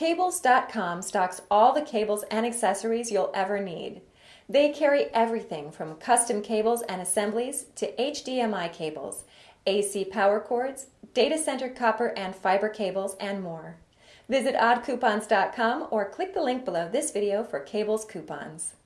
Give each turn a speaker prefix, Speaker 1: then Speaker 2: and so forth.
Speaker 1: Cables.com stocks all the cables and accessories you'll ever need. They carry everything from custom cables and assemblies to HDMI cables, AC power cords, data center copper and fiber cables, and more. Visit oddcoupons.com or click the link below this video for cables coupons.